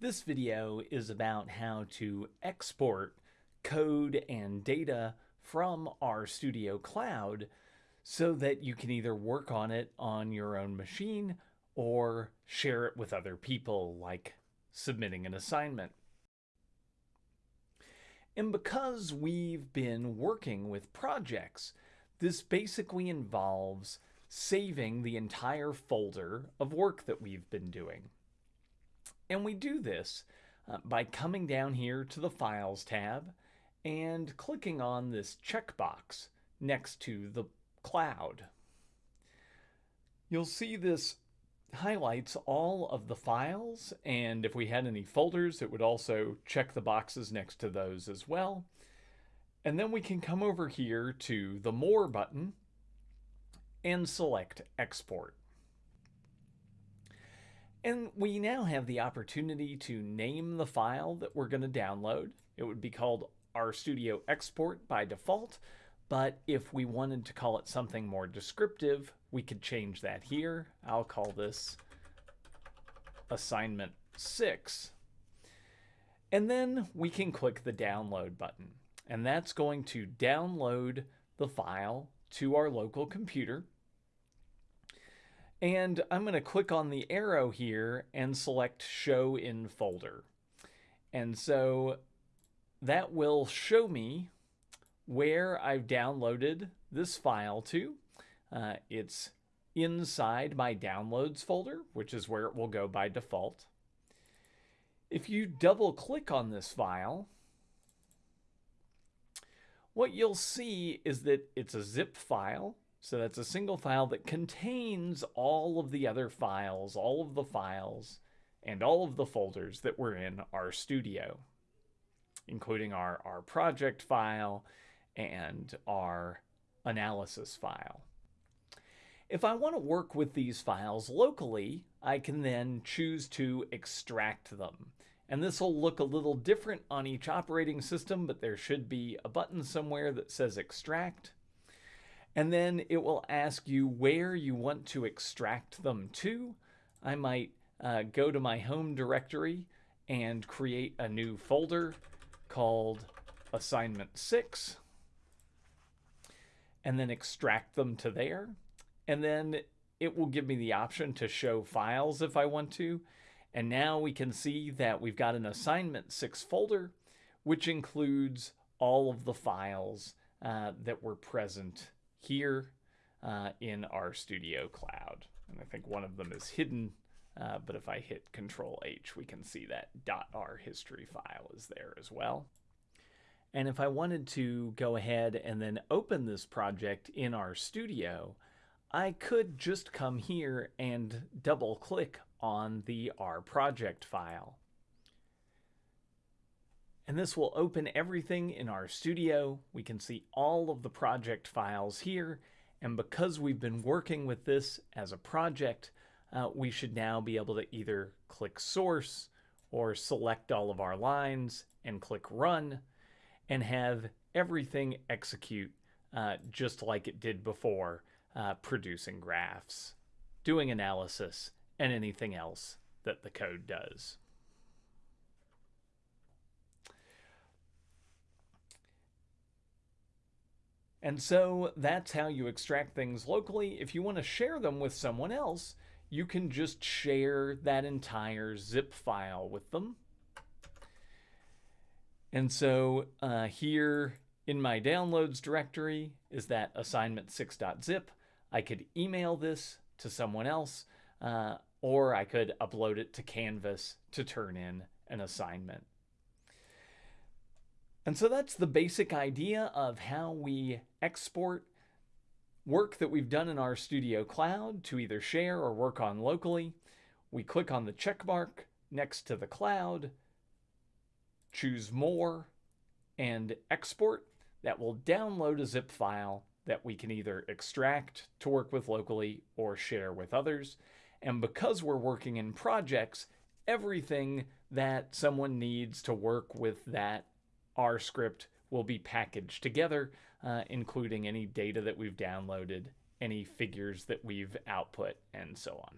This video is about how to export code and data from RStudio Cloud so that you can either work on it on your own machine or share it with other people, like submitting an assignment. And because we've been working with projects, this basically involves saving the entire folder of work that we've been doing. And we do this uh, by coming down here to the Files tab and clicking on this checkbox next to the cloud. You'll see this highlights all of the files and if we had any folders it would also check the boxes next to those as well. And then we can come over here to the More button and select Export. And we now have the opportunity to name the file that we're going to download. It would be called RStudio Export by default, but if we wanted to call it something more descriptive, we could change that here. I'll call this assignment 6. And then we can click the download button, and that's going to download the file to our local computer. And I'm going to click on the arrow here and select Show in Folder. And so that will show me where I've downloaded this file to. Uh, it's inside my Downloads folder, which is where it will go by default. If you double click on this file, what you'll see is that it's a zip file so that's a single file that contains all of the other files, all of the files, and all of the folders that were in RStudio, including our, our project file and our analysis file. If I want to work with these files locally, I can then choose to extract them. And this will look a little different on each operating system, but there should be a button somewhere that says extract. And then it will ask you where you want to extract them to. I might uh, go to my home directory and create a new folder called assignment 6 and then extract them to there. And then it will give me the option to show files if I want to. And now we can see that we've got an assignment 6 folder, which includes all of the files uh, that were present here uh, in Studio Cloud. And I think one of them is hidden, uh, but if I hit Control H, we can see that .r history file is there as well. And if I wanted to go ahead and then open this project in RStudio, I could just come here and double click on the R project file. And this will open everything in RStudio. We can see all of the project files here. And because we've been working with this as a project, uh, we should now be able to either click source or select all of our lines and click run and have everything execute uh, just like it did before, uh, producing graphs, doing analysis, and anything else that the code does. And so that's how you extract things locally. If you want to share them with someone else, you can just share that entire zip file with them. And so uh, here in my downloads directory is that assignment6.zip. I could email this to someone else, uh, or I could upload it to Canvas to turn in an assignment. And so that's the basic idea of how we export work that we've done in RStudio Cloud to either share or work on locally. We click on the check mark next to the cloud, choose more, and export. That will download a zip file that we can either extract to work with locally or share with others. And because we're working in projects, everything that someone needs to work with that R script will be packaged together, uh, including any data that we've downloaded, any figures that we've output, and so on.